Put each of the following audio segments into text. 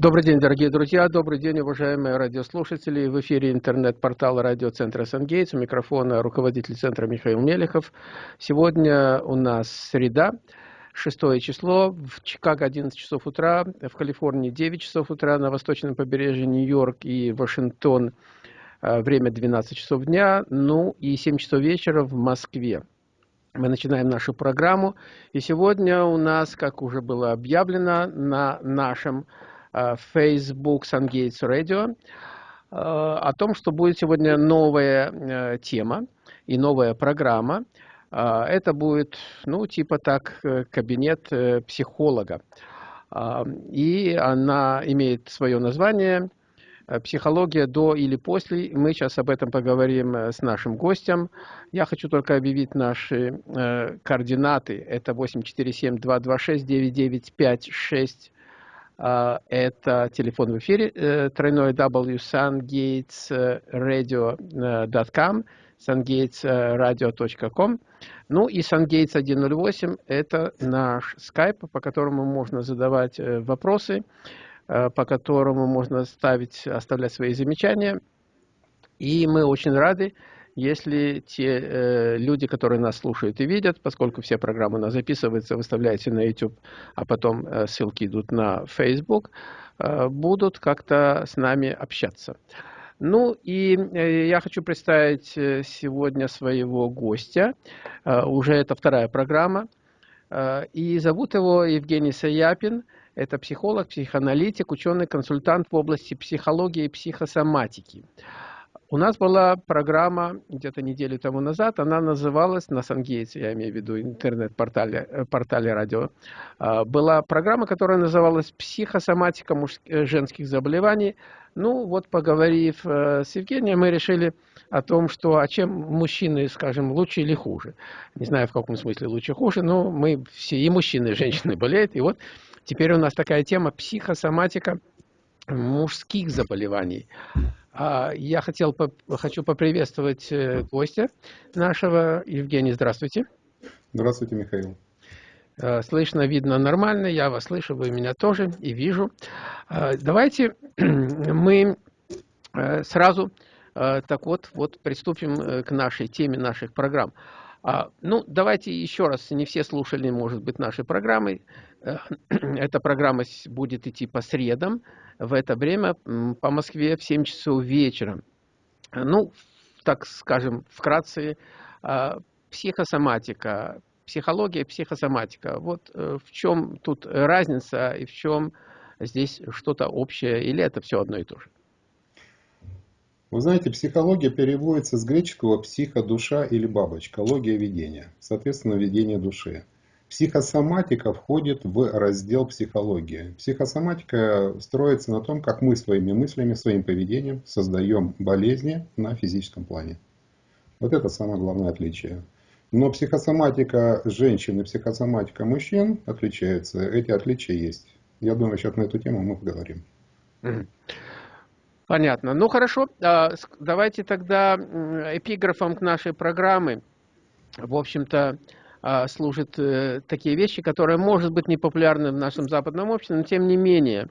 Добрый день, дорогие друзья, добрый день, уважаемые радиослушатели. В эфире интернет-портал радиоцентра «Сангейтс». У микрофона руководитель центра Михаил Мелехов. Сегодня у нас среда, шестое число, в Чикаго 11 часов утра, в Калифорнии 9 часов утра, на восточном побережье Нью-Йорк и Вашингтон э, время 12 часов дня, ну и 7 часов вечера в Москве. Мы начинаем нашу программу, и сегодня у нас, как уже было объявлено, на нашем Facebook SunGates Radio э, о том, что будет сегодня новая э, тема и новая программа. Это будет, ну, типа так, кабинет психолога. И она имеет свое название «Психология до или после». Мы сейчас об этом поговорим с нашим гостем. Я хочу только объявить наши координаты. Это 847-226-9956 а, это телефон в эфире, э, тройной W sungatesradio.com, sungatesradio.com. Ну и sungates 108 – это наш скайп, по которому можно задавать э, вопросы, э, по которому можно ставить, оставлять свои замечания. И мы очень рады, если те э, люди, которые нас слушают и видят, поскольку все программы у нас записываются, выставляются на YouTube, а потом э, ссылки идут на Facebook, э, будут как-то с нами общаться. Ну и э, я хочу представить э, сегодня своего гостя. Э, уже это вторая программа. И зовут его Евгений Саяпин. Это психолог, психоаналитик, ученый-консультант в области психологии и психосоматики. У нас была программа где-то неделю тому назад, она называлась, на Сангейтсе, я имею в виду интернет-портале э, портале радио, а, была программа, которая называлась «Психосоматика мужских, женских заболеваний». Ну, вот поговорив э, с Евгением, мы решили о том, что, а чем мужчины, скажем, лучше или хуже. Не знаю, в каком смысле лучше хуже, но мы все, и мужчины, и женщины болеют. И вот теперь у нас такая тема «Психосоматика мужских заболеваний». А, я хотел, хочу поприветствовать э, гостя нашего. Евгений, здравствуйте. Здравствуйте, Михаил. А, слышно, видно нормально, я вас слышу, вы меня тоже и вижу. А, давайте мы э, сразу э, так вот, вот приступим к нашей теме наших программ. Ну, давайте еще раз, не все слушали, может быть, наши программы. Эта программа будет идти по средам, в это время по Москве в 7 часов вечера. Ну, так скажем, вкратце, а, психосоматика, психология, психосоматика. Вот э, в чем тут разница и в чем здесь что-то общее, или это все одно и то же? Вы знаете, психология переводится с греческого психо, душа или бабочка, логия видения, соответственно, видение души. Психосоматика входит в раздел психологии. Психосоматика строится на том, как мы своими мыслями, своим поведением создаем болезни на физическом плане. Вот это самое главное отличие. Но психосоматика женщин и психосоматика мужчин отличаются. Эти отличия есть. Я думаю, сейчас на эту тему мы поговорим. Понятно. Ну хорошо, а, давайте тогда эпиграфом к нашей программы. В общем-то, а, служат э, такие вещи, которые, может быть, не популярны в нашем западном обществе, но тем не менее.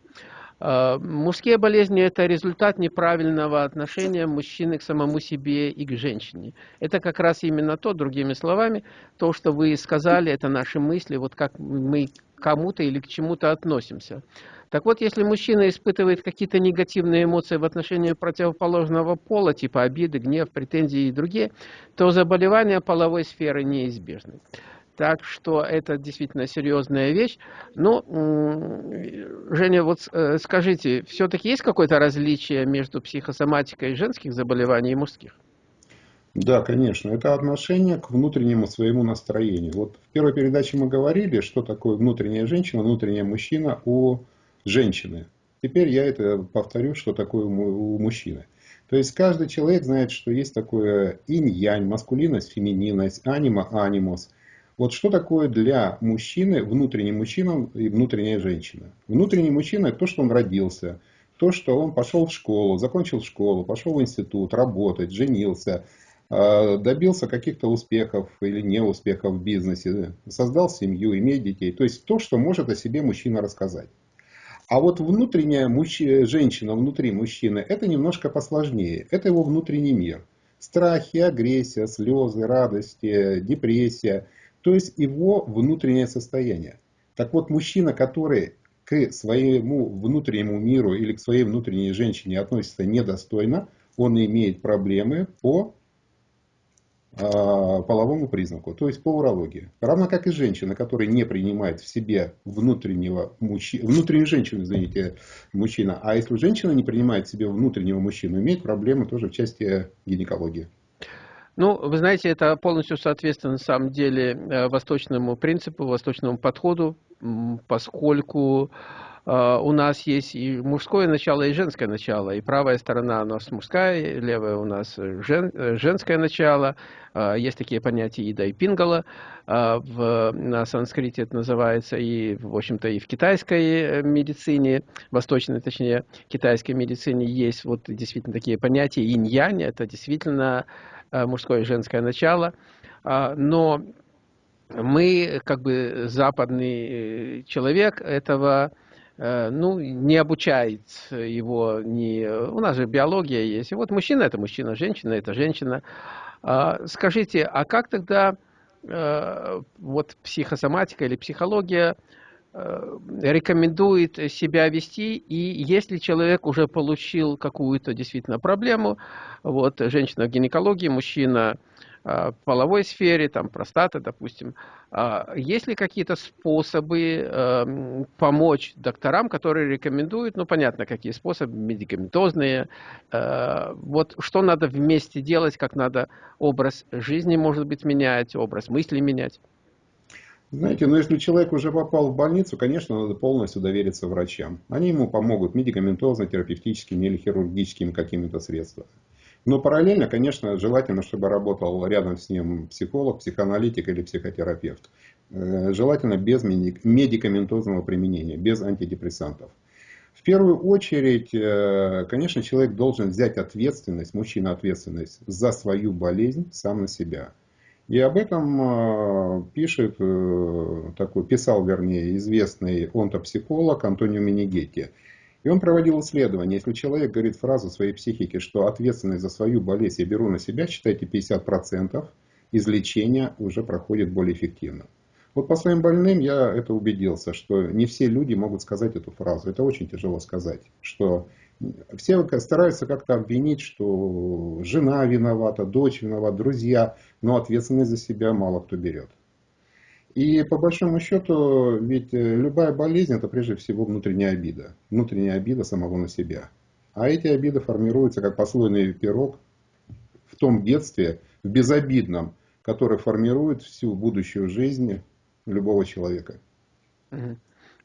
А, мужские болезни – это результат неправильного отношения мужчины к самому себе и к женщине. Это как раз именно то, другими словами, то, что вы сказали, это наши мысли, вот как мы к кому-то или к чему-то относимся. Так вот, если мужчина испытывает какие-то негативные эмоции в отношении противоположного пола, типа обиды, гнев, претензии и другие, то заболевания половой сферы неизбежны. Так что это действительно серьезная вещь. Но, Женя, вот э, скажите, все-таки есть какое-то различие между психосоматикой женских заболеваний и мужских? Да, конечно. Это отношение к внутреннему своему настроению. Вот в первой передаче мы говорили, что такое внутренняя женщина, внутренняя мужчина у женщины. Теперь я это повторю, что такое у мужчины. То есть каждый человек знает, что есть такое инь-янь, маскулинность, фемининность, анима, анимус. Вот что такое для мужчины внутренний мужчина и внутренняя женщина? Внутренний мужчина – это то, что он родился, то, что он пошел в школу, закончил школу, пошел в институт, работать, женился, а, добился каких-то успехов или неуспехов в бизнесе, создал семью, имеет детей. То есть то, что может о себе мужчина рассказать. А вот внутренняя мужч... женщина внутри мужчины, это немножко посложнее. Это его внутренний мир. Страхи, агрессия, слезы, радости, депрессия. То есть его внутреннее состояние. Так вот, мужчина, который к своему внутреннему миру или к своей внутренней женщине относится недостойно, он имеет проблемы по э, половому признаку, то есть по урологии. Равно как и женщина, которая не принимает в себе внутреннего мужчину, внутреннюю женщину, извините, мужчина, а если женщина не принимает в себе внутреннего мужчину, имеет проблемы тоже в части гинекологии. Ну, вы знаете, это полностью соответствует на самом деле э, восточному принципу, восточному подходу поскольку э, у нас есть и мужское начало, и женское начало. И правая сторона у нас мужская, и левая у нас жен, женское начало. Э, есть такие понятия ида и пингала. Э, в, на санскрите это называется, и, в общем-то, и в китайской медицине, восточной, точнее, китайской медицине есть вот действительно такие понятия. Инь-янь – это действительно мужское и женское начало. Но мы, как бы западный э, человек, этого э, ну, не обучает его, не... у нас же биология есть. И вот мужчина – это мужчина, женщина – это женщина. А, скажите, а как тогда э, вот психосоматика или психология рекомендует себя вести, и если человек уже получил какую-то действительно проблему, вот женщина в гинекологии, мужчина Э, половой сфере, там простата, допустим, а есть ли какие-то способы эм, помочь докторам, которые рекомендуют, ну понятно, какие способы, медикаментозные, э, вот что надо вместе делать, как надо образ жизни, может быть, менять, образ мысли менять? Знаете, ну если человек уже попал в больницу, конечно, надо полностью довериться врачам. Они ему помогут медикаментозно, терапевтическими или хирургическими какими-то средствами. Но параллельно, конечно, желательно, чтобы работал рядом с ним психолог, психоаналитик или психотерапевт. Э, желательно без медикаментозного применения, без антидепрессантов. В первую очередь, э, конечно, человек должен взять ответственность, мужчина ответственность за свою болезнь сам на себя. И об этом э, пишет, такой, писал, вернее, известный онтопсихолог Антонио Минигетти. И он проводил исследование. Если человек говорит фразу своей психике, что ответственность за свою болезнь я беру на себя, считайте 50%, излечение уже проходит более эффективно. Вот по своим больным я это убедился, что не все люди могут сказать эту фразу. Это очень тяжело сказать, что все стараются как-то обвинить, что жена виновата, дочь виновата, друзья, но ответственность за себя мало кто берет. И по большому счету, ведь э, любая болезнь это прежде всего внутренняя обида. Внутренняя обида самого на себя. А эти обиды формируются как послойный пирог в том детстве, в безобидном, который формирует всю будущую жизнь любого человека.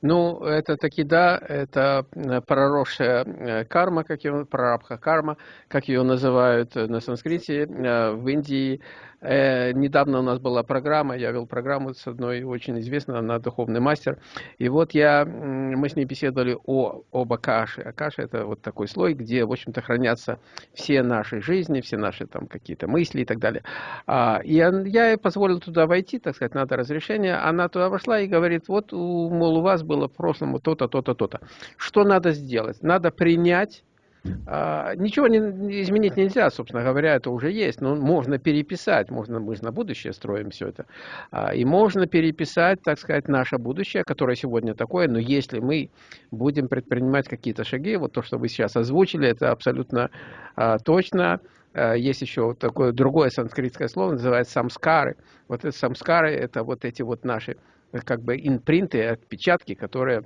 Ну, это таки да, это э, проросшая э, карма, как ее, прарабха карма, как ее называют на санскрите. В Индии Э, недавно у нас была программа, я вел программу с одной очень известной, она духовный мастер. И вот я, мы с ней беседовали о, об Акаше. Акаша это вот такой слой, где, в общем-то, хранятся все наши жизни, все наши там какие-то мысли и так далее. А, и я, ей позволил туда войти, так сказать, надо разрешение. Она туда вошла и говорит, вот, мол, у вас было в прошлом то-то, то-то, то-то. Что надо сделать? Надо принять а, ничего не, изменить нельзя, собственно говоря, это уже есть, но можно переписать, можно, мы же на будущее строим все это, а, и можно переписать, так сказать, наше будущее, которое сегодня такое, но если мы будем предпринимать какие-то шаги, вот то, что вы сейчас озвучили, это абсолютно а, точно, есть еще такое другое санскритское слово, называется самскары. Вот это самскары, это вот эти вот наши как бы инпринты, отпечатки, которые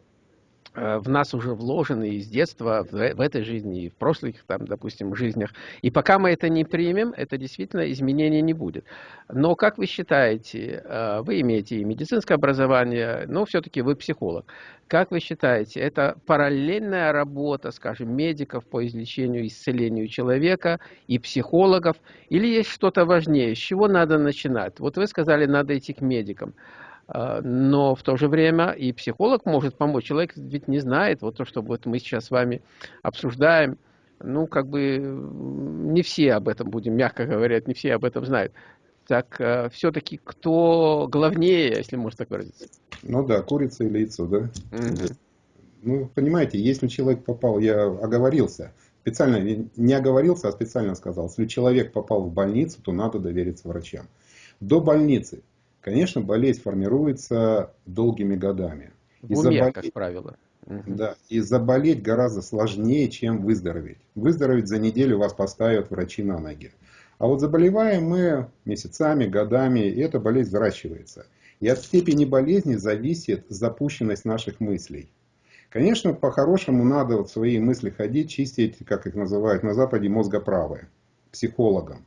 Э, в нас уже вложены из детства, в, этой жизни и в прошлых, там, допустим, жизнях. И пока мы это не примем, это действительно изменения не будет. Но как вы считаете, э, вы имеете и медицинское образование, но все-таки вы психолог. Как вы считаете, это параллельная работа, скажем, медиков по излечению, исцелению человека и психологов? Или есть что-то важнее? С чего надо начинать? Вот вы сказали, надо идти к медикам. А, но в то же время и психолог может помочь. Человек ведь не знает, вот то, что вот мы сейчас с вами обсуждаем, ну, как бы не все об этом, будем мягко говоря, не все об этом знают. Так а, все-таки кто главнее, если можно так выразиться? Ну да, курица или яйцо, да? Угу. Ну, понимаете, если человек попал, я оговорился, специально не оговорился, а специально сказал, если человек попал в больницу, то надо довериться врачам. До больницы, конечно, болезнь формируется долгими годами. В уме, заболеть, как правило. Да, и заболеть гораздо сложнее, чем выздороветь. Выздороветь за неделю вас поставят врачи на ноги. А вот заболеваем мы месяцами, годами, и эта болезнь взращивается. И от степени болезни зависит запущенность наших мыслей. Конечно, по-хорошему надо вот свои мысли ходить, чистить, как их называют на Западе, мозгоправые, психологам.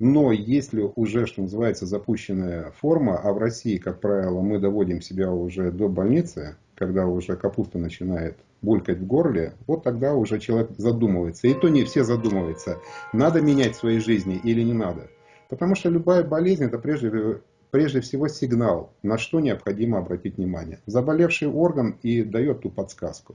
Но если уже, что называется, запущенная форма, а в России, как правило, мы доводим себя уже до больницы, когда уже капуста начинает булькать в горле, вот тогда уже человек задумывается. И то не все задумываются, надо менять в своей жизни или не надо. Потому что любая болезнь это прежде, прежде всего сигнал, на что необходимо обратить внимание. Заболевший орган и дает ту подсказку.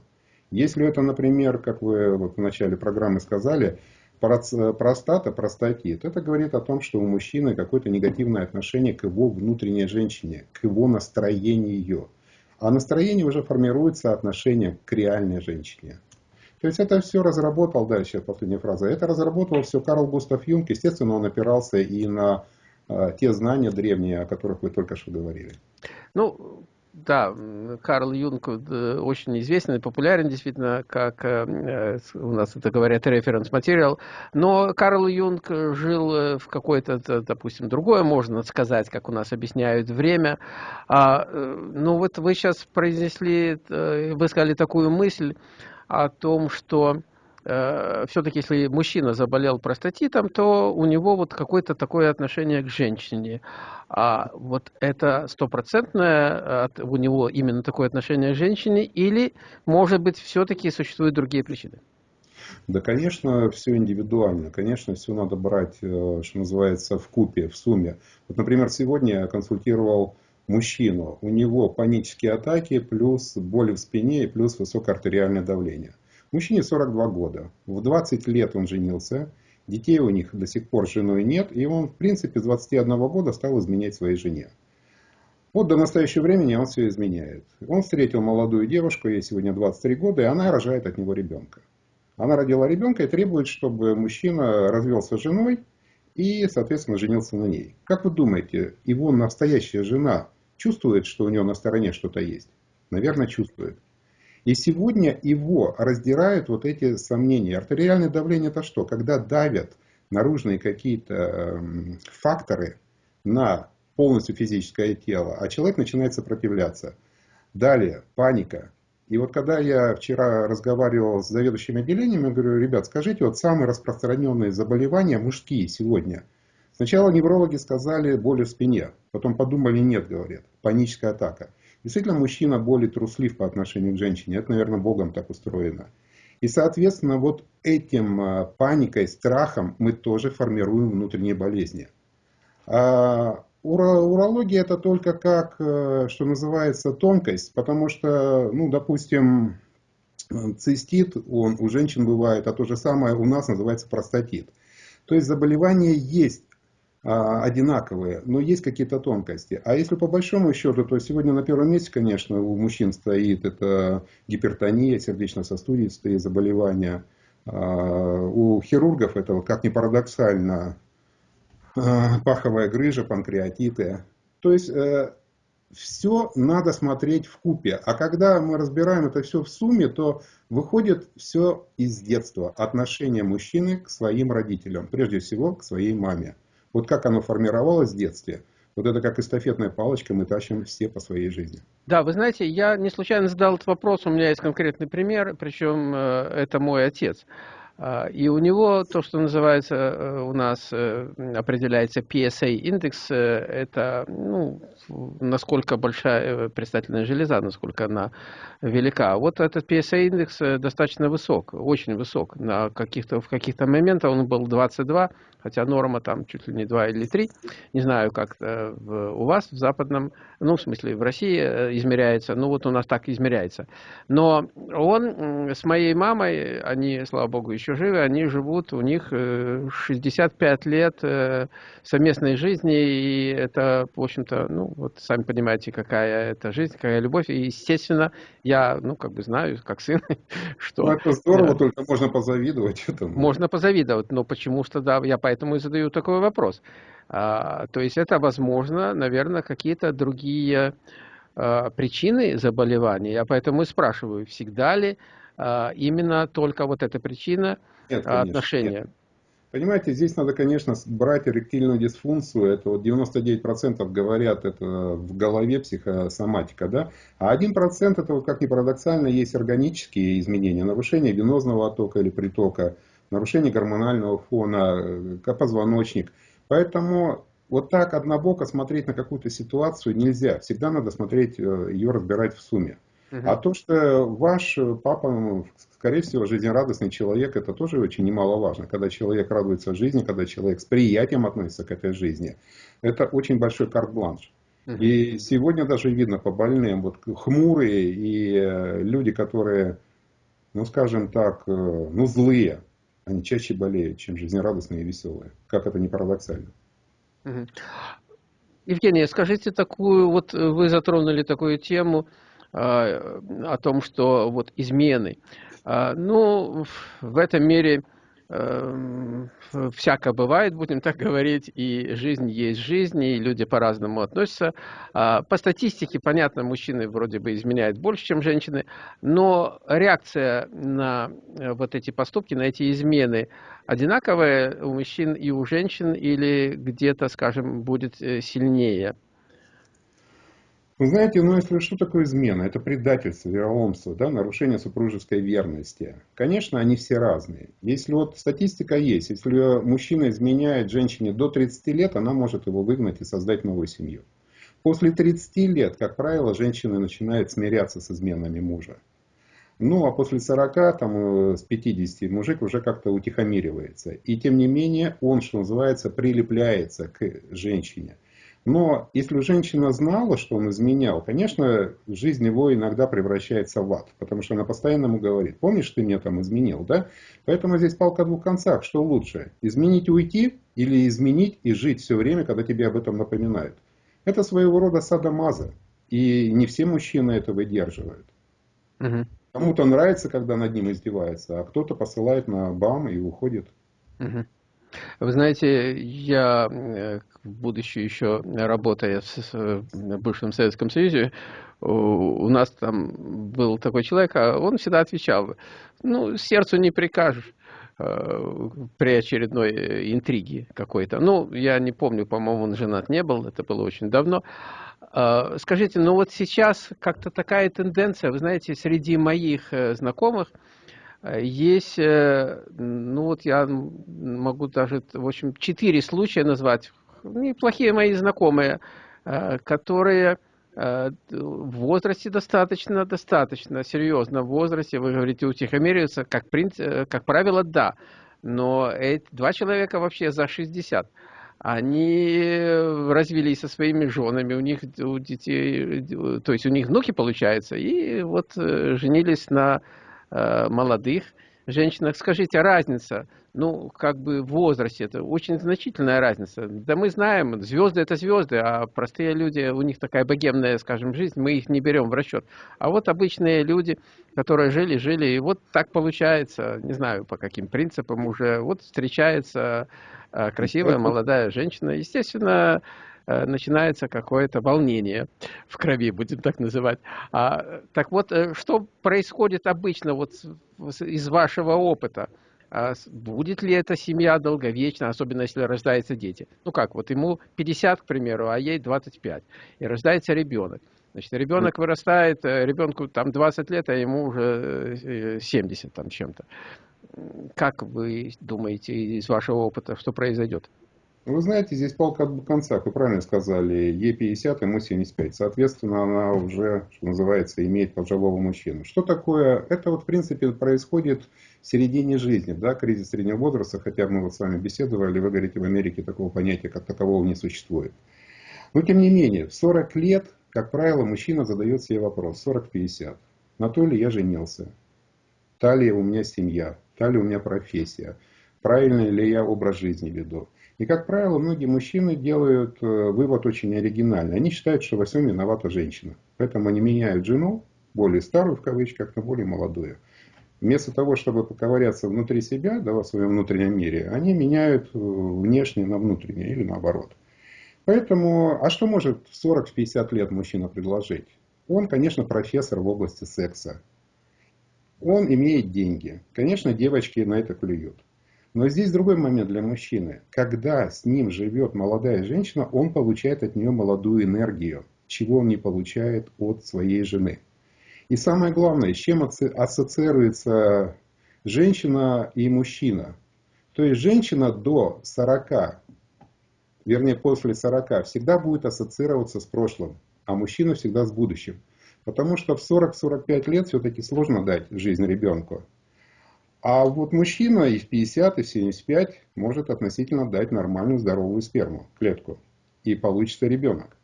Если это, например, как вы вот в начале программы сказали, простата, простатит, это говорит о том, что у мужчины какое-то негативное отношение к его внутренней женщине, к его настроению. А настроение уже формируется отношением к реальной женщине. То есть это все разработал, дальше последняя фраза, это разработал все Карл Густав Юнг, естественно, он опирался и на э, те знания древние, о которых вы только что говорили. Ну, да, Карл Юнг э, очень известен и популярен, действительно, как э, у нас это говорят референс-материал. Но Карл Юнг жил э, в какое-то, допустим, другое, можно сказать, как у нас объясняют, время. А, ну вот вы сейчас произнесли, вы сказали такую мысль о том, что Э, все-таки если мужчина заболел простатитом, то у него вот какое-то такое отношение к женщине. А вот это стопроцентное у него именно такое отношение к женщине или, может быть, все-таки существуют другие причины? Да, конечно, все индивидуально. Конечно, все надо брать, э, что называется, в купе, в сумме. Вот, например, сегодня я консультировал мужчину. У него панические атаки, плюс боли в спине и плюс высокое артериальное давление. Мужчине 42 года. В 20 лет он женился. Детей у них до сих пор с женой нет. И он, в принципе, с 21 года стал изменять своей жене. Вот до настоящего времени он все изменяет. Он встретил молодую девушку, ей сегодня 23 года, и она рожает от него ребенка. Она родила ребенка и требует, чтобы мужчина развелся с женой и, соответственно, женился на ней. Как вы думаете, его настоящая жена чувствует, что у него на стороне что-то есть? Наверное, чувствует. И сегодня его раздирают вот эти сомнения. Артериальное давление это что? Когда давят наружные какие-то эм, факторы на полностью физическое тело, а человек начинает сопротивляться. Далее, паника. И вот когда я вчера разговаривал с заведующим отделением, я говорю, ребят, скажите, вот самые распространенные заболевания мужские сегодня. Сначала неврологи сказали боли в спине, потом подумали, нет, говорят, паническая атака. Действительно, мужчина более труслив по отношению к женщине. Это, наверное, Богом так устроено. И, соответственно, вот этим а, паникой, страхом мы тоже формируем внутренние болезни. А урология это только как, э, что называется, тонкость, потому что, ну, допустим, цистит, он у женщин бывает, а то же самое у нас называется простатит. То есть заболевание есть, одинаковые, но есть какие-то тонкости. А если по большому счету, то сегодня на первом месте, конечно, у мужчин стоит это гипертония, сердечно-сосудистые заболевания. А, у хирургов это, как ни парадоксально, а, паховая грыжа, панкреатиты. То есть э, все надо смотреть в купе. А когда мы разбираем это все в сумме, то выходит все из детства. Отношение мужчины к своим родителям, прежде всего к своей маме. Вот как оно формировалось в детстве, вот это как эстафетная палочка, мы тащим все по своей жизни. Да, вы знаете, я не случайно задал этот вопрос, у меня есть конкретный пример, причем э, это мой отец. А, и у него то, что называется э, у нас э, определяется PSA индекс, это ну, насколько большая предстательная железа, насколько она велика. Вот этот PSA индекс достаточно высок, очень высок. На каких-то, в каких-то моментах он был 22, хотя норма там чуть ли не 2 или 3. Не знаю, как у вас в западном, ну, в смысле, в России э, измеряется, ну, вот у нас так измеряется. Но он с моей мамой, они, слава богу, еще живы, они живут, у них 65 э, лет э, совместной жизни, и это, в общем-то, ну, Вот сами понимаете, какая это жизнь, какая любовь. И, естественно, я, ну, как бы знаю, как сын, что... Ну, это здорово, да, только можно позавидовать этому. Можно позавидовать, но почему что, да, я поэтому и задаю такой вопрос. А, то есть это, возможно, наверное, какие-то другие а, причины заболевания. Я поэтому и спрашиваю, всегда ли а, именно только вот эта причина нет, конечно, отношения? Нет. Понимаете, здесь надо, конечно, брать эректильную дисфункцию. Это вот 99% говорят, это в голове психосоматика, да? А 1% это, вот, как ни парадоксально, есть органические изменения, нарушение венозного оттока или притока, нарушение гормонального фона, э, позвоночник. Поэтому вот так однобоко смотреть на какую-то ситуацию нельзя. Всегда надо смотреть, э, ее разбирать в сумме. А то, что ваш папа, скорее всего, жизнерадостный человек, это тоже очень немаловажно. Когда человек радуется жизни, когда человек с приятием относится к этой жизни, это очень большой карт-бланш. И сегодня даже видно по больным, вот хмурые и э, люди, которые, ну скажем так, э, ну злые, они чаще болеют, чем жизнерадостные и веселые. Как это не парадоксально. Евгений, скажите такую, вот вы затронули такую тему, а, о том, что вот измены. А, ну, в этом мире эм, всяко бывает, будем так говорить, и жизнь есть жизнь, и люди по-разному относятся. А, по статистике, понятно, мужчины вроде бы изменяют больше, чем женщины, но реакция на э, вот эти поступки, на эти измены одинаковая у мужчин и у женщин, или где-то, скажем, будет э, сильнее? Вы знаете, ну если что такое измена? Это предательство, вероломство, да, нарушение супружеской верности. Конечно, они все разные. Если вот статистика есть, если мужчина изменяет женщине до 30 лет, она может его выгнать и создать новую семью. После 30 лет, как правило, женщина начинает смиряться с изменами мужа. Ну, а после 40, там, э, с 50 мужик уже как-то утихомиривается. И тем не менее, он, что называется, прилепляется к женщине. Но если женщина знала, что он изменял, конечно, жизнь его иногда превращается в ад, потому что она постоянно ему говорит, помнишь, ты меня там изменил, да? Поэтому здесь палка о двух концах, что лучше, изменить и уйти или изменить и жить все время, когда тебе об этом напоминают. Это своего рода садомаза, и не все мужчины это выдерживают. Угу. Кому-то нравится, когда над ним издеваются, а кто-то посылает на бам и уходит. Угу. Вы знаете, я, э, будучи еще работая в бывшем Советском Союзе, у нас там был такой человек, а он всегда отвечал, ну, сердцу не прикажешь э, при очередной э, интриге какой-то. Ну, я не помню, по-моему, он женат не был, это было очень давно. А, скажите, ну вот сейчас как-то такая тенденция, вы знаете, среди моих знакомых, есть, э, ну вот я могу даже, в общем, четыре случая назвать, неплохие мои знакомые, э, которые э, в возрасте достаточно, достаточно серьезно в возрасте, вы говорите, утихомириваются, как, принцип, как правило, да, но эти два человека вообще за 60 они развелись со своими женами, у них у детей, то есть у них внуки получается, и вот женились на Э, молодых женщинах. Скажите, разница, ну, как бы в возрасте, это очень значительная разница. Да мы знаем, звезды это звезды, а простые люди, у них такая богемная, скажем, жизнь, мы их не берем в расчет. А вот обычные люди, которые жили, жили, и вот так получается, не знаю по каким принципам уже, вот встречается э, красивая молодая женщина, естественно, Э, начинается какое-то волнение в крови, будем так называть. А, так вот, э, что происходит обычно вот из вашего опыта? А будет ли эта семья долговечна, особенно если рождаются дети? Ну как, вот ему 50, к примеру, а ей 25, и рождается ребенок. Значит, ребенок вырастает, э, ребенку там 20 лет, а ему уже 70 там чем-то. Как вы думаете из вашего опыта, что произойдет? Вы знаете, здесь палка от концах, вы правильно сказали, Е50, ему 75. Соответственно, она уже, что называется, имеет пожилого мужчину. Что такое? Это вот, в принципе, происходит в середине жизни, да, кризис среднего возраста, хотя мы вот с вами беседовали, вы говорите, в Америке такого понятия, как такового не существует. Но, тем не менее, в 40 лет, как правило, мужчина задает себе вопрос, 40-50, на то ли я женился, та ли у меня семья, та ли у меня профессия, правильный ли я образ жизни веду. И, как правило, многие мужчины делают э, вывод очень оригинальный. Они считают, что во всем виновата женщина. Поэтому они меняют жену, более старую в кавычках, на более молодую. Вместо того, чтобы поковыряться внутри себя, да, в своем внутреннем мире, они меняют э, внешнее на внутреннее или наоборот. Поэтому, а что может в 40-50 лет мужчина предложить? Он, конечно, профессор в области секса. Он имеет деньги. Конечно, девочки на это клюют. Но здесь другой момент для мужчины. Когда с ним живет молодая женщина, он получает от нее молодую энергию, чего он не получает от своей жены. И самое главное, с чем ассоциируется женщина и мужчина. То есть женщина до 40, вернее после 40, всегда будет ассоциироваться с прошлым, а мужчина всегда с будущим. Потому что в 40-45 лет все-таки сложно дать жизнь ребенку. А вот мужчина и в 50, и в 75 может относительно дать нормальную здоровую сперму, клетку. И получится ребенок.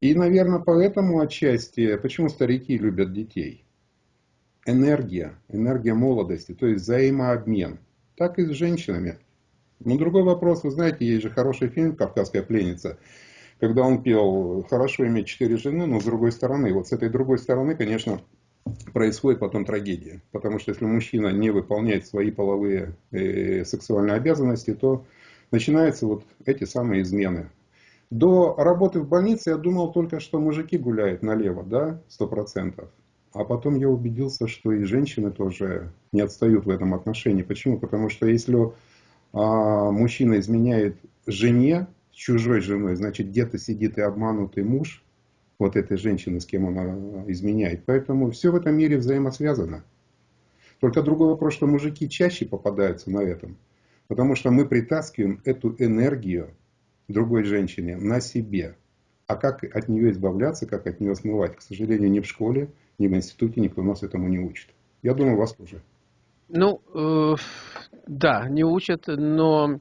И, наверное, поэтому отчасти, почему старики любят детей? Энергия, энергия молодости, то есть взаимообмен. Так и с женщинами. Но другой вопрос, вы знаете, есть же хороший фильм «Кавказская пленница», когда он пел «Хорошо иметь четыре жены, но с другой стороны». Вот с этой другой стороны, конечно, происходит потом трагедия. Потому что если мужчина не выполняет свои половые э, сексуальные обязанности, то начинаются вот эти самые измены. До работы в больнице я думал только, что мужики гуляют налево, да, сто процентов. А потом я убедился, что и женщины тоже не отстают в этом отношении. Почему? Потому что если а, мужчина изменяет жене, чужой женой, значит где-то сидит и обманутый муж, вот этой женщины, с кем она э, изменяет. Поэтому все в этом мире взаимосвязано. Только другой вопрос, что мужики чаще попадаются на этом. Потому что мы притаскиваем эту энергию другой женщине на себе. А как от нее избавляться, как от нее смывать, к сожалению, ни в школе, ни в институте никто нас этому не учит. Я думаю, вас тоже. Ну, э, да, не учат, но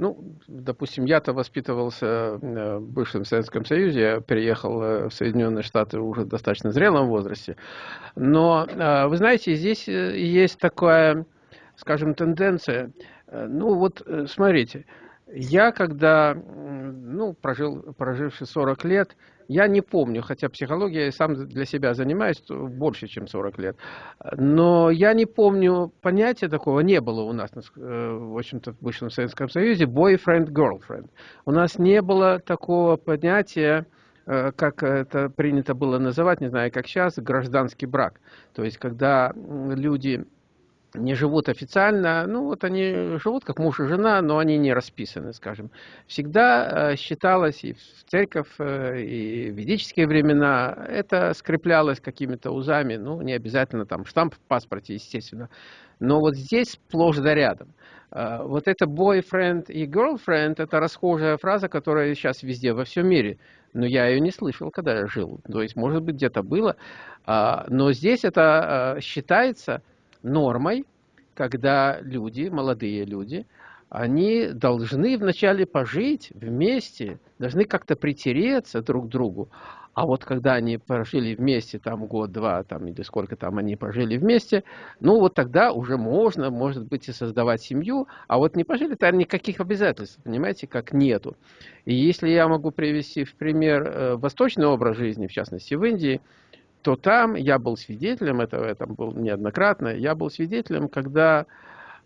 ну, допустим, я-то воспитывался э, в бывшем Советском Союзе, я переехал э, в Соединенные Штаты уже в достаточно зрелом возрасте. Но, э, вы знаете, здесь есть такая, скажем, тенденция. Ну, вот смотрите, я когда, ну, прожил, проживший 40 лет, я не помню, хотя психология сам для себя занимаюсь больше, чем 40 лет. Но я не помню, понятия такого не было у нас, э, в общем-то, в бывшем Советском Союзе, boyfriend-girlfriend. У нас не было такого понятия, э, как это принято было называть, не знаю, как сейчас, гражданский брак. То есть, когда люди не живут официально, ну вот они живут как муж и жена, но они не расписаны, скажем. Всегда э, считалось и в церковь, э, и в ведические времена, это скреплялось какими-то узами, ну не обязательно там штамп в паспорте, естественно. Но вот здесь сплошь да рядом. Э, вот это boyfriend и girlfriend, это расхожая фраза, которая сейчас везде, во всем мире. Но я ее не слышал, когда я жил. То есть, может быть, где-то было. А, но здесь это считается нормой, когда люди, молодые люди, они должны вначале пожить вместе, должны как-то притереться друг к другу. А вот когда они прожили вместе, там год-два, там или сколько там они прожили вместе, ну вот тогда уже можно, может быть, и создавать семью, а вот не пожили, то никаких обязательств, понимаете, как нету. И если я могу привести в пример э, восточный образ жизни, в частности в Индии, то там я был свидетелем этого, это был неоднократно, я был свидетелем, когда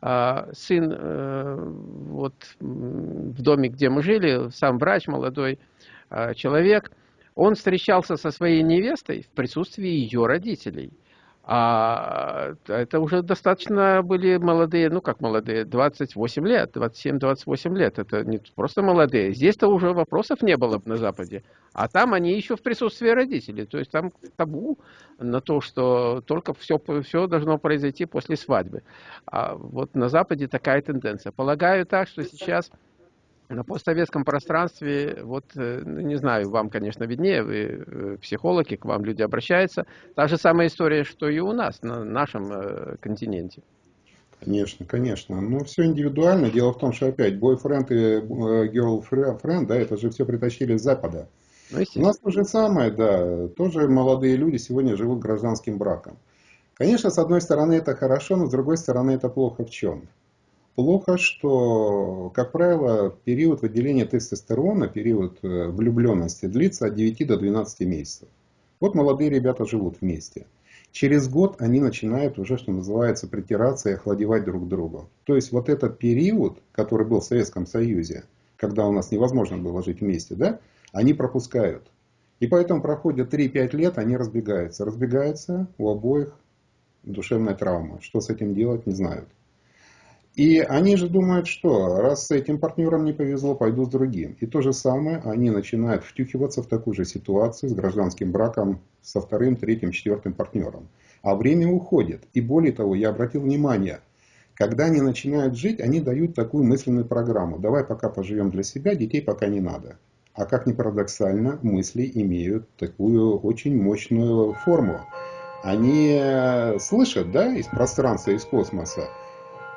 э, сын э, вот в доме, где мы жили, сам врач, молодой э, человек, он встречался со своей невестой в присутствии ее родителей. А это уже достаточно были молодые, ну как молодые, 28 лет, 27-28 лет. Это не просто молодые. Здесь-то уже вопросов не было на Западе. А там они еще в присутствии родителей. То есть там табу на то, что только все, все должно произойти после свадьбы. А вот на Западе такая тенденция. Полагаю так, что сейчас на постсоветском пространстве, вот, э, ну, не знаю, вам, конечно, виднее, вы э, психологи, к вам люди обращаются. Та же самая история, что и у нас, на нашем э, континенте. Конечно, конечно. Но все индивидуально. Дело в том, что опять бойфренд и girlfriend, да, это же все притащили с Запада. Ну, у нас то же самое, да. Тоже молодые люди сегодня живут гражданским браком. Конечно, с одной стороны это хорошо, но с другой стороны это плохо в чем? Плохо, что, как правило, период выделения тестостерона, период э, влюбленности длится от 9 до 12 месяцев. Вот молодые ребята живут вместе. Через год они начинают уже, что называется, притираться и охладевать друг к другу. То есть вот этот период, который был в Советском Союзе, когда у нас невозможно было жить вместе, да, они пропускают. И поэтому проходят 3-5 лет, они разбегаются. Разбегаются у обоих душевная травма. Что с этим делать, не знают. И они же думают, что раз с этим партнером не повезло, пойду с другим. И то же самое, они начинают втюхиваться в такую же ситуацию с гражданским браком со вторым, третьим, четвертым партнером. А время уходит. И более того, я обратил внимание, когда они начинают жить, они дают такую мысленную программу. Давай пока поживем для себя, детей пока не надо. А как ни парадоксально, мысли имеют такую очень мощную форму. Они э, слышат да, из пространства, из космоса,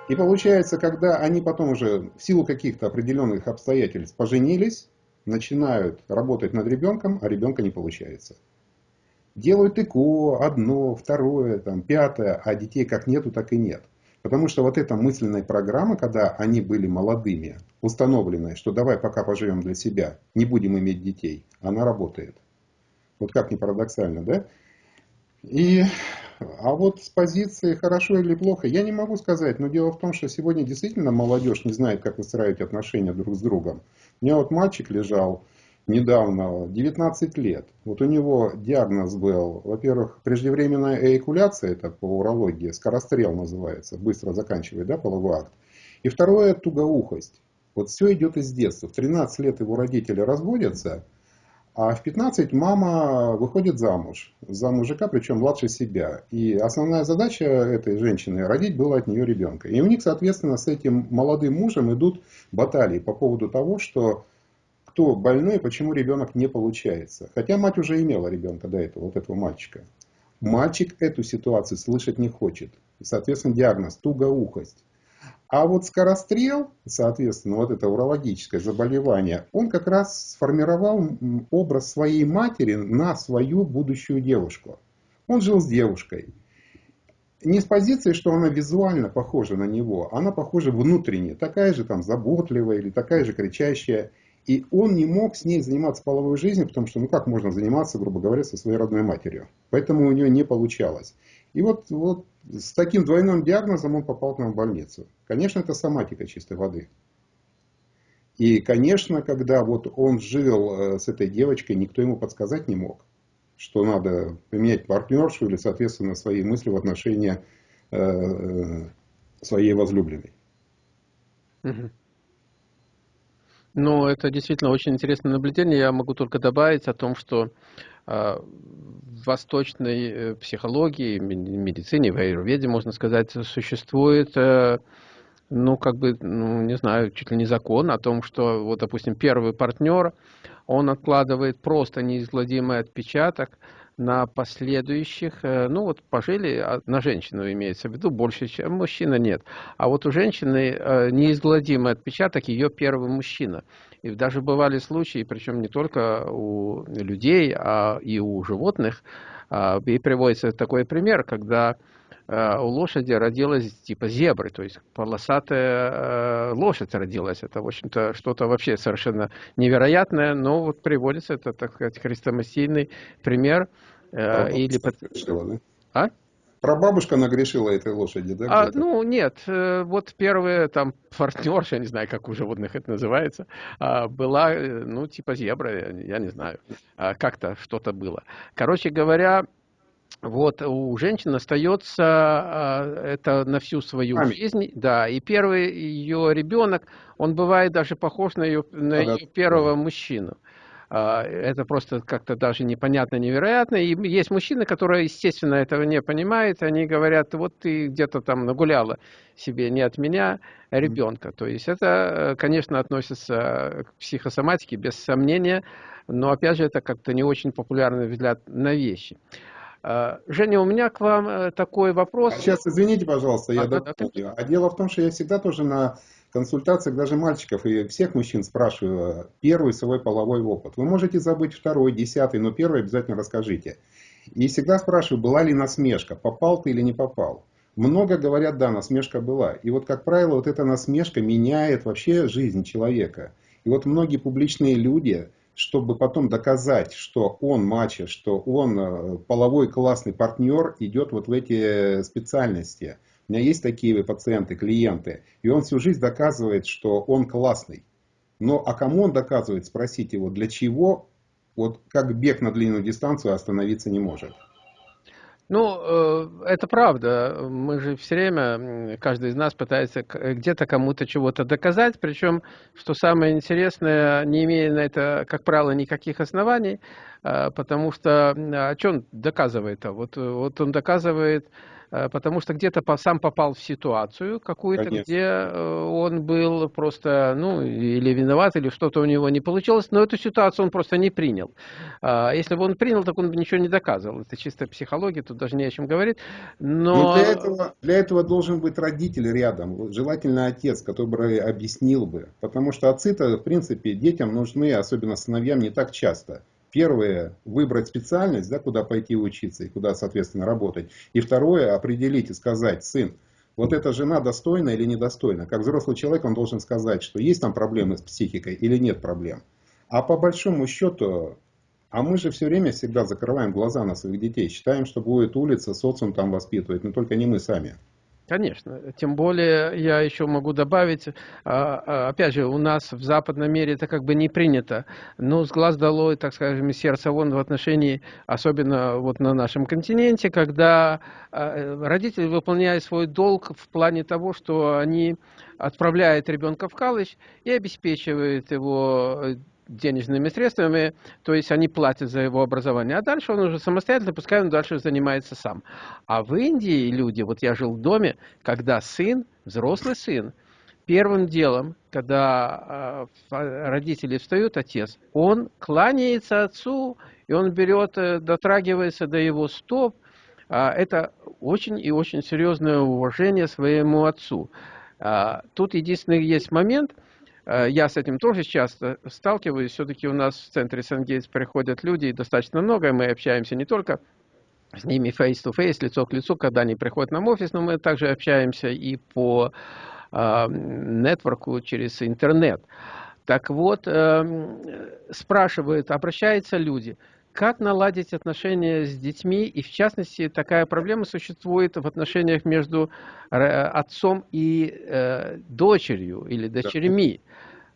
и получается, когда они потом уже в силу каких-то определенных обстоятельств поженились, начинают работать над ребенком, а ребенка не получается. Делают ЭКО, одно, второе, там, пятое, а детей как нету, так и нет. Потому что вот эта мысленная программа, когда они были молодыми, установленная, что давай пока поживем для себя, не будем иметь детей, она работает. Вот как ни парадоксально, да? И а вот с позиции хорошо или плохо, я не могу сказать. Но дело в том, что сегодня действительно молодежь не знает, как выстраивать отношения друг с другом. У меня вот мальчик лежал недавно, 19 лет. Вот у него диагноз был, во-первых, преждевременная эякуляция, это по урологии, скорострел называется, быстро заканчивает да, половой акт. И второе, тугоухость. Вот все идет из детства. В 13 лет его родители разводятся, а в 15 мама выходит замуж. За мужика, причем младше себя. И основная задача этой женщины родить было от нее ребенка. И у них, соответственно, с этим молодым мужем идут баталии по поводу того, что кто больной почему ребенок не получается. Хотя мать уже имела ребенка до этого, вот этого мальчика. Мальчик эту ситуацию слышать не хочет. И, соответственно, диагноз тугоухость. А вот скорострел, соответственно, вот это урологическое заболевание, он как раз сформировал образ своей матери на свою будущую девушку. Он жил с девушкой. Не с позиции, что она визуально похожа на него, она похожа внутренне, такая же там заботливая или такая же кричащая. И он не мог с ней заниматься половой жизнью, потому что ну как можно заниматься, грубо говоря, со своей родной матерью. Поэтому у нее не получалось. И вот, вот с таким двойным диагнозом он попал к нам в больницу. Конечно, это соматика чистой воды. И, конечно, когда вот он жил э, с этой девочкой, никто ему подсказать не мог, что надо поменять партнершу или, соответственно, свои мысли в отношении э, э своей возлюбленной. Ну, это действительно очень интересное наблюдение. Я могу только добавить о том, что в восточной э, психологии, медицине, в аюрведе, можно сказать, существует, э, ну, как бы, ну, не знаю, чуть ли не закон о том, что, вот, допустим, первый партнер, он откладывает просто неизгладимый отпечаток на последующих, э, ну вот пожили, а, на женщину имеется в виду, больше, чем мужчина нет. А вот у женщины э, неизгладимый отпечаток ее первый мужчина. И даже бывали случаи, причем не только у людей, а и у животных. А, и приводится такой пример, когда у лошади родилась типа зебры, то есть полосатая лошадь родилась. Это, в общем-то, что-то вообще совершенно невероятное, но вот приводится, это, так сказать, хрестоматийный пример – Э, или под... Грешила, да? А? Прабабушка нагрешила этой лошади, да? А, ну, нет. Э, вот первая там партнерша, я не знаю, как у животных это называется, а, была, э, ну, типа зебра, я не знаю. А, как-то что-то было. Короче говоря, вот у женщин остается а, это на всю свою Память. жизнь, да, и первый ее ребенок, он бывает даже похож на ее, на ее первого мужчину. А, это просто как-то даже непонятно, невероятно. И есть мужчины, которые, естественно, этого не понимают. Они говорят, вот ты где-то там нагуляла себе не от меня ребенка. То есть это, конечно, относится к психосоматике, без сомнения. Но, опять же, это как-то не очень популярный взгляд на вещи. А, Женя, у меня к вам э, такой вопрос. А сейчас, извините, пожалуйста, я а. Да, да. А дело в том, что я всегда тоже на консультациях даже мальчиков и всех мужчин спрашиваю первый свой половой опыт. Вы можете забыть второй, десятый, но первый обязательно расскажите. И всегда спрашиваю, была ли насмешка, попал ты или не попал. много говорят, да, насмешка была. И вот, как правило, вот эта насмешка меняет вообще жизнь человека. И вот многие публичные люди, чтобы потом доказать, что он мачо, что он э, половой классный партнер, идет вот в эти специальности. У меня есть такие пациенты, клиенты, и он всю жизнь доказывает, что он классный. Но а кому он доказывает, спросите его, для чего, вот как бег на длинную дистанцию остановиться не может. Ну, э, это правда. Мы же все время, каждый из нас пытается где-то кому-то чего-то доказать, причем, что самое интересное, не имея на это, как правило, никаких оснований, э, потому что, а что он доказывает? -то? Вот, вот он доказывает Э, потому что где-то сам попал в ситуацию какую-то, где э, он был просто, ну, или виноват, или что-то у него не получилось, но эту ситуацию он просто не принял. А если бы он принял, так он бы ничего не доказывал. Это чисто психология, тут даже не о чем говорить. Но... но для, этого, для этого должен быть родитель рядом, желательно отец, который объяснил бы. Потому что отцы-то, в принципе, детям нужны, особенно сыновьям, не так часто. Первое, выбрать специальность, да, куда пойти учиться и куда, соответственно, работать. И второе, определить и сказать, сын, вот эта жена достойна или недостойна. Как взрослый человек он должен сказать, что есть там проблемы с психикой или нет проблем. А по большому счету, а мы же все время всегда закрываем глаза на своих детей. Считаем, что будет улица, социум там воспитывает, но только не мы сами. Конечно. Тем более я еще могу добавить, а, а, опять же, у нас в западном мире это как бы не принято. Но с глаз долой, так скажем, из сердца вон в отношении, особенно вот на нашем континенте, когда а, родители выполняют свой долг в плане того, что они отправляют ребенка в колледж и обеспечивают его денежными средствами, то есть они платят за его образование, а дальше он уже самостоятельно, пускай он дальше занимается сам. А в Индии люди, вот я жил в доме, когда сын, взрослый сын, первым делом, когда э, родители встают, отец, он кланяется отцу, и он берет, э, дотрагивается до его стоп. Э, это очень и очень серьезное уважение своему отцу. Э, тут единственный есть момент – я с этим тоже часто сталкиваюсь. Все-таки у нас в центре Сангейтс приходят люди, достаточно много, и мы общаемся не только с ними face-to-face, лицо к лицу, когда они приходят нам в офис, но мы также общаемся и по э, нетворку через интернет. Так вот, э, спрашивают, обращаются люди, как наладить отношения с детьми, и в частности, такая проблема существует в отношениях между отцом и э, дочерью или дочерьми.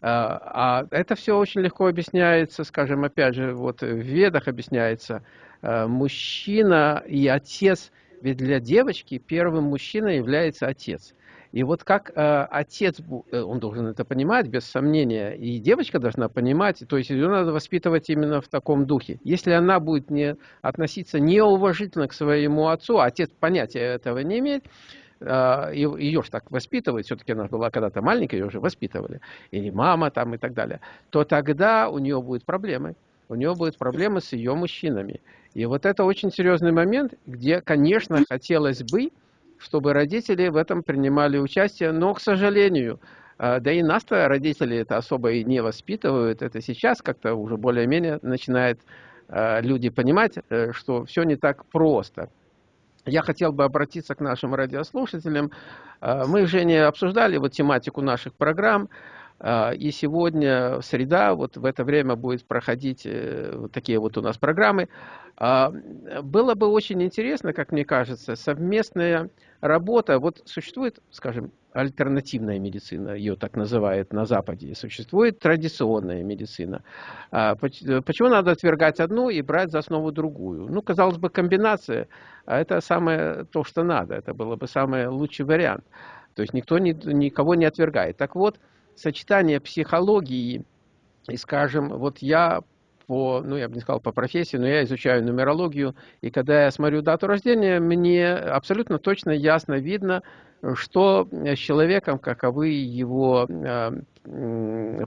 А, а это все очень легко объясняется, скажем, опять же, вот в ведах объясняется, э, мужчина и отец, ведь для девочки первым мужчиной является отец. И вот как э, отец, э, он должен это понимать, без сомнения, и девочка должна понимать, то есть ее надо воспитывать именно в таком духе. Если она будет не относиться неуважительно к своему отцу, а отец понятия этого не имеет, а, ее же так воспитывают, все-таки она была когда-то маленькая, ее уже воспитывали, или мама там и так далее, то тогда у нее будут проблемы. У нее будут проблемы с ее мужчинами. И вот это очень серьезный момент, где, конечно, хотелось бы, чтобы родители в этом принимали участие, но, к сожалению, а, да и нас-то родители это особо и не воспитывают. Это сейчас как-то уже более-менее начинают а, люди понимать, э, что все не так просто я хотел бы обратиться к нашим радиослушателям. А, мы, Женя, обсуждали вот тематику наших программ, и сегодня, среда, вот в это время будет проходить э, вот такие вот у нас программы. А, было бы очень интересно, как мне кажется, совместная работа. Вот существует, скажем, альтернативная медицина, ее так называют на Западе, существует традиционная медицина. А, почему надо отвергать одну и брать за основу другую? Ну, казалось бы, комбинация, а это самое то, что надо, это было бы самый лучший вариант. То есть никто никого не отвергает. Так вот, сочетание психологии и, скажем, вот я по, ну, я бы не сказал по профессии, но я изучаю нумерологию, и когда я смотрю дату рождения, мне абсолютно точно ясно видно, что с человеком, каковы его э,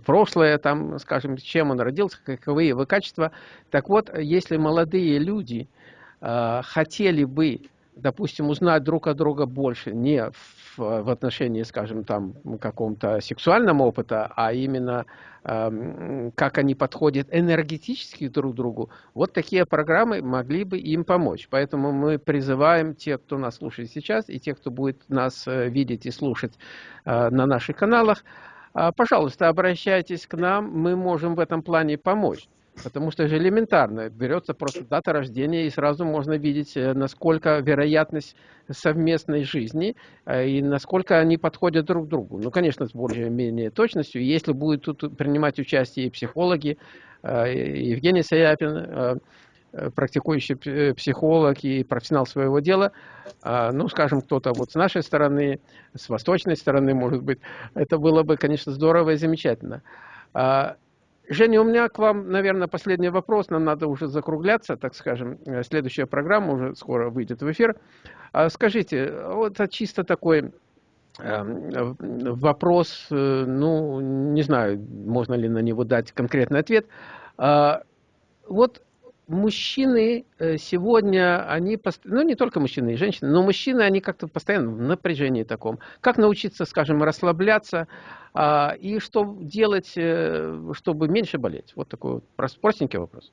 прошлое, там, скажем, чем он родился, каковы его качества. Так вот, если молодые люди э, хотели бы допустим, узнать друг от друга больше не в, в отношении, скажем, там каком-то сексуальном опыта, а именно э, как они подходят энергетически друг к другу, вот такие программы могли бы им помочь. Поэтому мы призываем тех, кто нас слушает сейчас, и тех, кто будет нас э, видеть и слушать э, на наших каналах, э, пожалуйста, обращайтесь к нам, мы можем в этом плане помочь. Потому что же элементарно, берется просто дата рождения, и сразу можно видеть, э, насколько вероятность совместной жизни, э, и насколько они подходят друг к другу. Ну, конечно, с более-менее точностью. Если будут тут принимать участие и психологи, э, Евгений Саяпин, практикующий психолог и профессионал своего дела, ну, скажем, кто-то вот с нашей стороны, с восточной стороны, может быть, это было бы, конечно, здорово и замечательно. Женя, у меня к вам, наверное, последний вопрос. Нам надо уже закругляться, так скажем. Э, следующая программа уже скоро выйдет в эфир. А скажите, вот чисто такой эм, вопрос, э, ну, не знаю, можно ли на него дать конкретный ответ. А, вот мужчины э, сегодня, они, ну не только мужчины и женщины, но мужчины, они как-то постоянно в напряжении таком. Как научиться, скажем, расслабляться а, и что делать, э, чтобы меньше болеть? Вот такой вот простенький вопрос.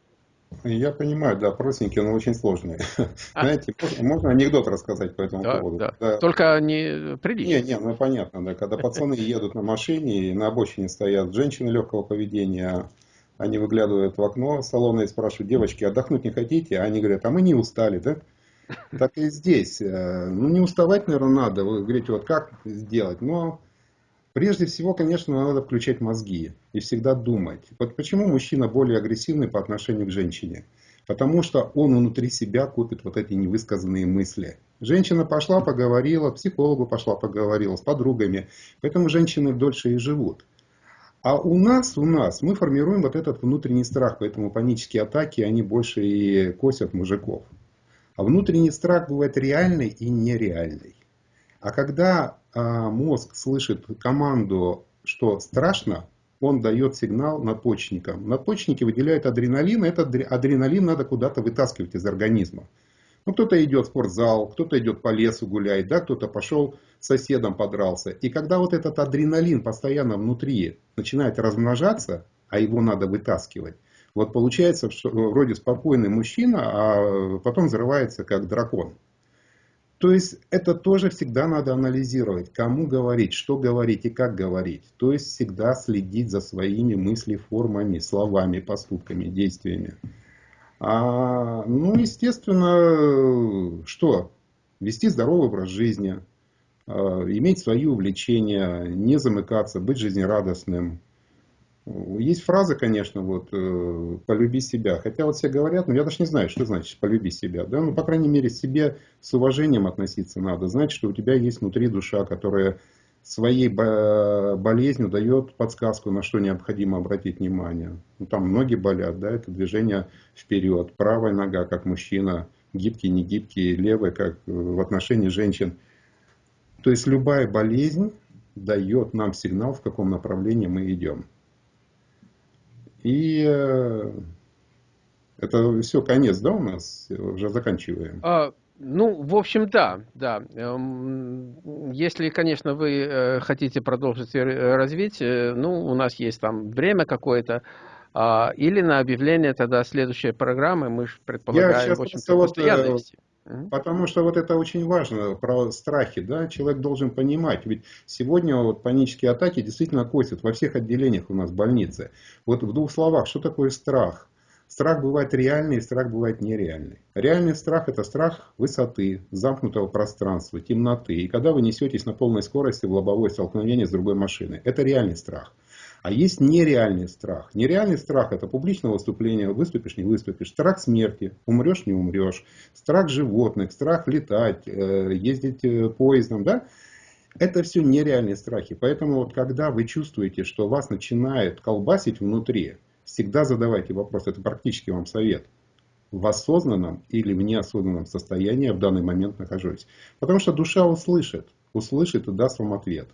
Я понимаю, да, простенький, но очень сложный. А. Знаете, можно анекдот рассказать по этому да, поводу? Да. Да. Только не прилично. Не, не, ну понятно, да, когда пацаны едут на машине, и на обочине стоят женщины легкого поведения, они выглядывают в окно салона и спрашивают, девочки, отдохнуть не хотите? А они говорят, а мы не устали, да? Так и здесь. Э, ну, не уставать, наверное, надо. Вы говорите, вот как сделать? Но прежде всего, конечно, надо включать мозги и всегда думать. Вот почему мужчина более агрессивный по отношению к женщине? Потому что он внутри себя копит вот эти невысказанные мысли. Женщина пошла, поговорила, психологу пошла, поговорила с подругами. Поэтому женщины дольше и живут. А у нас, у нас, мы формируем вот этот внутренний страх, поэтому панические атаки, они больше и косят мужиков. А внутренний страх бывает реальный и нереальный. А когда а, мозг слышит команду, что страшно, он дает сигнал надпочечникам. Надпочечники выделяют адреналин, этот адреналин надо куда-то вытаскивать из организма. Ну, кто-то идет в спортзал, кто-то идет по лесу гулять, да, кто-то пошел с соседом подрался. И когда вот этот адреналин постоянно внутри начинает размножаться, а его надо вытаскивать, вот получается, что вроде спокойный мужчина, а потом взрывается как дракон. То есть это тоже всегда надо анализировать, кому говорить, что говорить и как говорить. То есть всегда следить за своими мыслеформами, словами, поступками, действиями. А, ну, естественно, что? Вести здоровый образ жизни, а, иметь свои увлечения, не замыкаться, быть жизнерадостным. Есть фраза, конечно, вот, э, полюби себя. Хотя вот все говорят, но я даже не знаю, что значит полюби себя. Да? Ну, по крайней мере, себе с уважением относиться надо. Знать, что у тебя есть внутри душа, которая своей болезнью дает подсказку, на что необходимо обратить внимание. Ну, там ноги болят, да, это движение вперед, правая нога, как мужчина, гибкий, не гибкий, левая, как в отношении женщин. То есть любая болезнь дает нам сигнал, в каком направлении мы идем. И э, это все, конец, да, у нас? Уже заканчиваем. А, ну, в общем, да, да. Эм, если, конечно, вы э, хотите продолжить развить, э, ну, у нас есть там время какое-то, а, или на объявление тогда следующей программы, мы же предполагаем, в общем-то, вот. Потому что вот это очень важно, про страхи, да, человек должен понимать, ведь сегодня вот панические атаки действительно косят во всех отделениях у нас больницы. Вот в двух словах, что такое страх? Страх бывает реальный, страх бывает нереальный. Реальный страх – это страх высоты, замкнутого пространства, темноты. И когда вы несетесь на полной скорости в лобовое столкновение с другой машиной. Это реальный страх. А есть нереальный страх. Нереальный страх – это публичное выступление, выступишь, не выступишь. Страх смерти, умрешь, не умрешь. Страх животных, страх летать, э, ездить э, поездом. Да? Это все нереальные страхи. Поэтому вот когда вы чувствуете, что вас начинает колбасить внутри, всегда задавайте вопрос, это практически вам совет. В осознанном или в неосознанном состоянии я в данный момент нахожусь. Потому что душа услышит, услышит и даст вам ответ.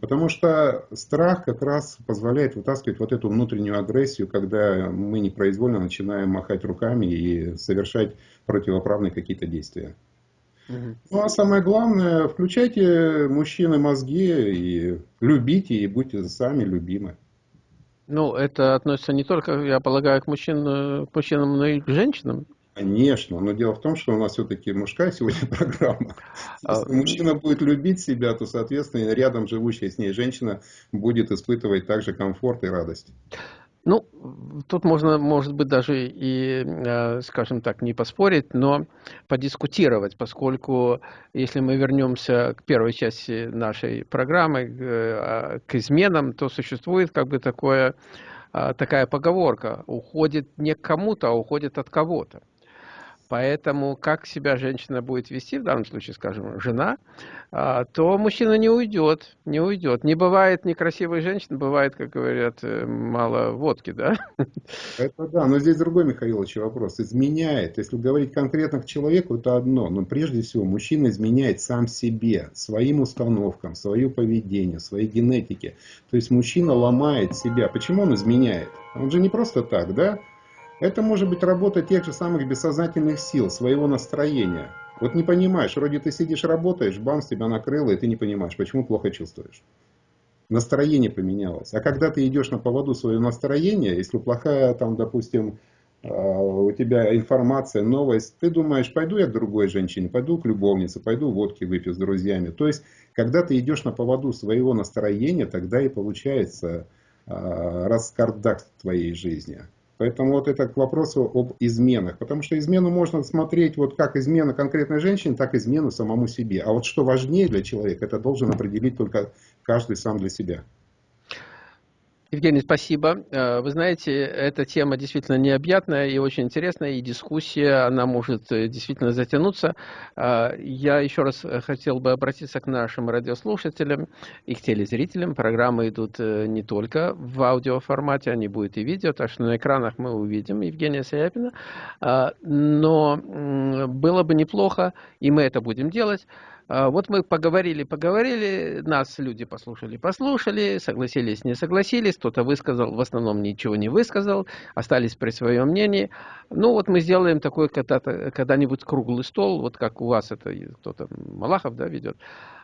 Потому что страх как раз позволяет вытаскивать вот эту внутреннюю агрессию, когда мы непроизвольно начинаем махать руками и совершать противоправные какие-то действия. Ну а самое главное, включайте мужчины мозги и любите, и будьте сами любимы. Ну, это относится не только, я полагаю, к, мужчин, к мужчинам, но и к женщинам. Конечно, но дело в том, что у нас все-таки мужская сегодня программа. А, Если мужчина будет любить себя, то, соответственно, рядом живущая с ней женщина будет испытывать также комфорт и радость. Ну, тут можно, может быть, даже и, э, скажем так, не поспорить, но подискутировать, поскольку если мы вернемся к первой части нашей программы, к э, изменам, то существует как бы такое, а, такая поговорка, уходит не к кому-то, а уходит от кого-то. Поэтому как себя женщина будет вести, в данном случае, скажем, жена, а, то мужчина не уйдет, не уйдет. Не бывает некрасивой женщины, бывает, как говорят, э, мало водки, да? Это да, но здесь другой, Михаилович, вопрос. Изменяет, если говорить конкретно к человеку, это одно. Но прежде всего, мужчина изменяет сам себе, своим установкам, свое поведение, своей генетике. То есть мужчина ломает себя. Почему он изменяет? Он же не просто так, да? Это может быть работа тех же самых бессознательных сил, своего настроения. Вот не понимаешь, вроде ты сидишь, работаешь, бам, с тебя накрыло, и ты не понимаешь, почему плохо чувствуешь. Настроение поменялось. А когда ты идешь на поводу своего настроения, если плохая, там, допустим, а, у тебя информация, новость, ты думаешь, пойду я к другой женщине, пойду к любовнице, пойду водки выпью с друзьями. То есть, когда ты идешь на поводу своего настроения, тогда и получается а, раскардак твоей жизни. Поэтому вот это к вопросу об изменах. Потому что измену можно смотреть вот как измена конкретной женщине, так и измену самому себе. А вот что важнее для человека, это должен определить только каждый сам для себя. Евгений, спасибо. Э, вы знаете, эта тема действительно необъятная и очень интересная, и дискуссия, она может э, действительно затянуться. Э, я еще раз хотел бы обратиться к нашим радиослушателям и к телезрителям. Программы идут не только в аудиоформате, они будут и видео, так что на экранах мы увидим Евгения Саяпина. Но было бы неплохо, и мы это будем делать, вот мы поговорили, поговорили, нас люди послушали, послушали, согласились, не согласились, кто-то высказал, в основном ничего не высказал, остались при своем мнении. Ну вот мы сделаем такой когда-нибудь круглый стол, вот как у вас это кто-то Малахов да, ведет,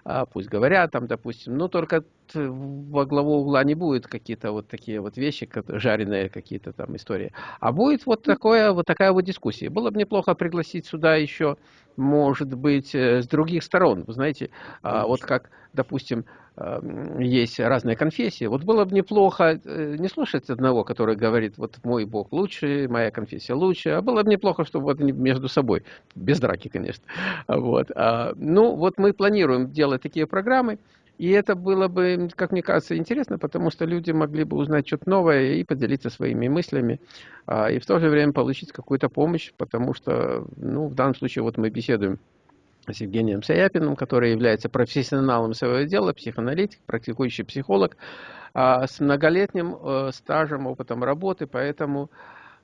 а пусть говорят там, допустим, но только во главу угла не будет какие-то вот такие вот вещи, жареные какие-то там истории, а будет вот, такое, вот такая вот дискуссия. Было бы неплохо пригласить сюда еще может быть э, с других сторон. Вы знаете, а, вот как, допустим, есть разные конфессии. Вот было бы неплохо э, не слушать одного, который говорит, вот мой Бог лучше, моя конфессия лучше, а было бы неплохо, чтобы вот между собой, без драки, конечно. Вот. А, ну, вот мы планируем делать такие программы, и это было бы, как мне кажется, интересно, потому что люди могли бы узнать что-то новое и поделиться своими мыслями, а, и в то же время получить какую-то помощь, потому что, ну, в данном случае вот мы беседуем с Евгением Саяпиным, который является профессионалом своего дела, психоаналитик, практикующий психолог, а, с многолетним э, стажем, опытом работы, поэтому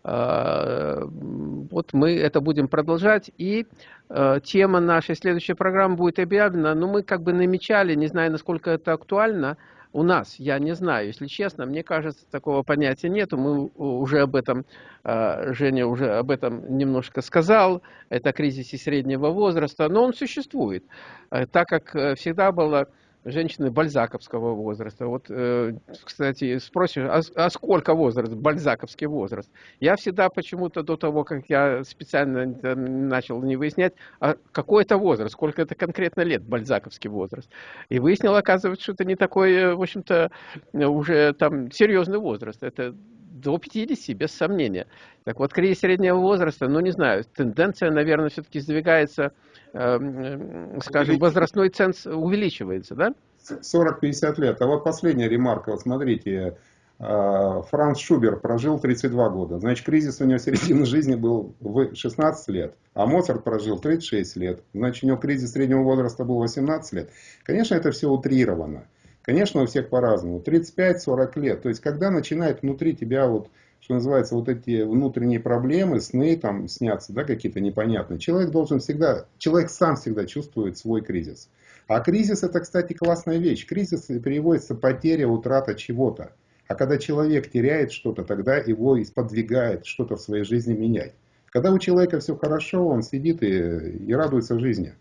вот мы это будем продолжать. И э, тема нашей следующей программы будет объявлена. Но мы как бы намечали, не знаю, насколько это актуально у нас. Я не знаю, если честно. Мне кажется, такого понятия нету. Мы уже об этом, э, Женя уже об этом немножко сказал. Это кризис среднего возраста. Но он существует. Э, так как всегда было женщины бальзаковского возраста. Вот, э, кстати, спросишь, а, а сколько возраст, бальзаковский возраст? Я всегда почему-то до того, как я специально начал не выяснять, а какой это возраст, сколько это конкретно лет, бальзаковский возраст. И выяснил, оказывается, что это не такой, э, в общем-то, уже там серьезный возраст. Это до 50, без сомнения. Так вот, кризис среднего возраста, ну, не знаю, тенденция, наверное, все-таки сдвигается Эм, скажем, возрастной ценз увеличивается, да? 40-50 лет. А вот последняя ремарка, вот смотрите, э, Франц Шубер прожил 32 года. Значит, кризис у него середины жизни был в 16 лет. А Моцарт прожил 36 лет. Значит, у него кризис среднего возраста был 18 лет. Конечно, это все утрировано. Конечно, у всех по-разному. 35-40 лет. То есть, когда начинает внутри тебя вот что называется, вот эти внутренние проблемы, сны там снятся, да, какие-то непонятные. Человек должен всегда, человек сам всегда чувствует свой кризис. А кризис это, кстати, классная вещь. Кризис переводится потеря, утрата чего-то. А когда человек теряет что-то, тогда его и сподвигает что-то в своей жизни менять. Когда у человека все хорошо, он сидит и, и радуется жизни.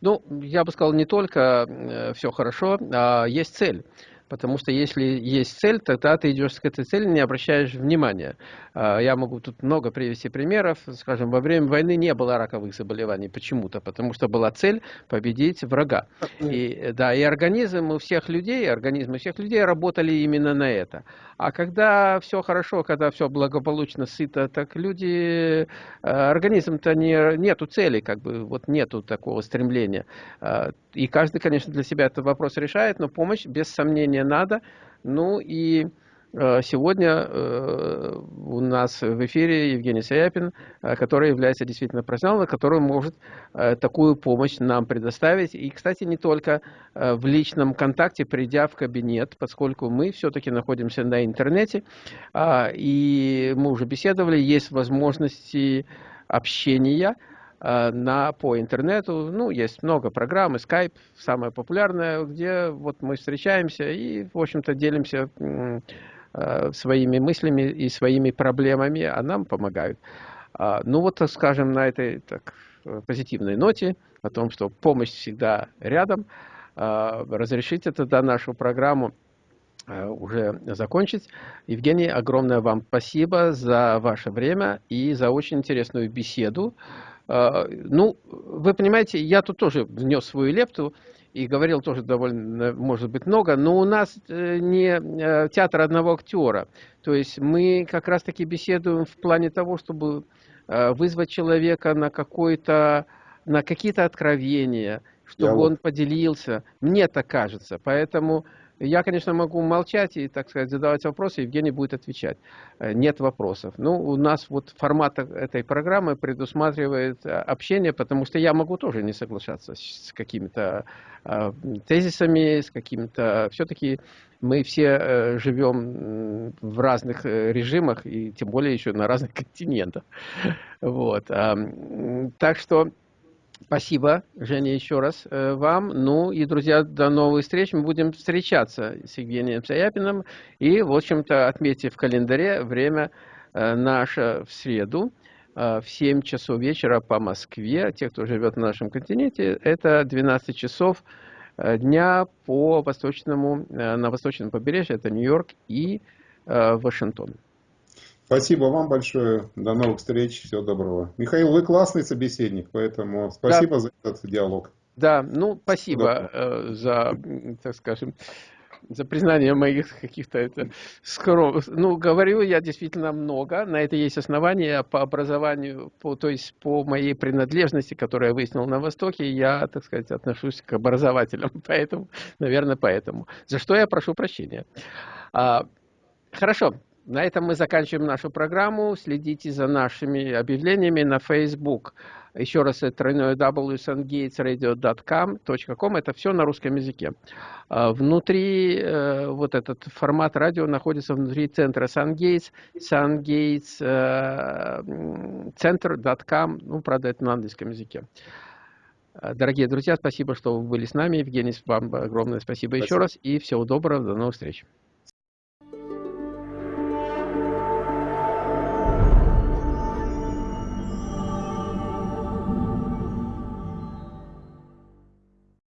Ну, я бы сказал, не только э, все хорошо, а есть цель. Потому что если есть цель, тогда ты идешь к этой цели, не обращаешь внимания. А, я могу тут много привести примеров. Скажем, во время войны не было раковых заболеваний почему-то, потому что была цель победить врага. И, да, и организм у всех людей, организмы всех людей работали именно на это. А когда все хорошо, когда все благополучно, сыто, так люди, э, организм-то не, нету цели, как бы, вот нету такого стремления. И каждый, конечно, для себя этот вопрос решает, но помощь, без сомнения, надо. Ну и Э, сегодня э, у нас в эфире Евгений Саяпин, э, который является действительно профессионалом, который может такую помощь нам предоставить. И, кстати, не только в личном контакте, придя в кабинет, поскольку мы все-таки находимся на интернете, а, и мы уже беседовали, есть возможности общения, на, по интернету. Ну, есть много программ, Skype самая популярная, где вот мы встречаемся и, в общем-то, делимся Э, своими мыслями и своими проблемами, а нам помогают. А, ну вот, скажем, на этой так, позитивной ноте, о том, что помощь всегда рядом, а, разрешите тогда нашу программу э, уже закончить. Евгений, огромное вам спасибо за ваше время и за очень интересную беседу. А, ну, вы понимаете, я тут тоже внес свою лепту и говорил тоже довольно, может быть, много, но у нас э, не э, театр одного актера. То есть мы как раз-таки беседуем в плане того, чтобы э, вызвать человека на какой-то на какие-то откровения, чтобы Я он вот... поделился. Мне так кажется. Поэтому я, конечно, могу молчать и, так сказать, задавать вопросы, Евгений будет отвечать. Э, нет вопросов. Ну, у нас вот формат этой программы предусматривает э, общение, потому что я могу тоже не соглашаться с какими-то э, тезисами, с какими-то... Все-таки мы все живем в разных режимах, и тем более еще на разных континентах. Вот. Так что Спасибо, Женя, еще раз э, вам. Ну и, друзья, до новых встреч. Мы будем встречаться с Евгением Саяпиным. И, в общем-то, отметьте в календаре время э, наше в среду э, в 7 часов вечера по Москве. Те, кто живет на нашем континенте, это 12 часов дня по восточному, на восточном побережье. Это Нью-Йорк и Вашингтон. Спасибо вам большое. До новых встреч. Всего доброго. Михаил, вы классный собеседник, поэтому спасибо да. за этот диалог. Да, ну спасибо э, за, так скажем, за признание моих каких-то это скром... Ну, говорю я действительно много. На это есть основания по образованию, по, то есть по моей принадлежности, которую я выяснил на Востоке, я, так сказать, отношусь к образователям. Поэтому, наверное, поэтому. За что я прошу прощения. А, хорошо. На этом мы заканчиваем нашу программу. Следите за нашими объявлениями на Facebook. Еще раз, это тройное www.sungatesradio.com. Это все на русском языке. А, внутри, э, вот этот формат радио находится внутри центра SunGates, sungatescenter.com. Э, ну, правда, это на английском языке. Дорогие друзья, спасибо, что вы были с нами. Евгений, вам огромное спасибо, спасибо. еще раз. И всего доброго, до новых встреч.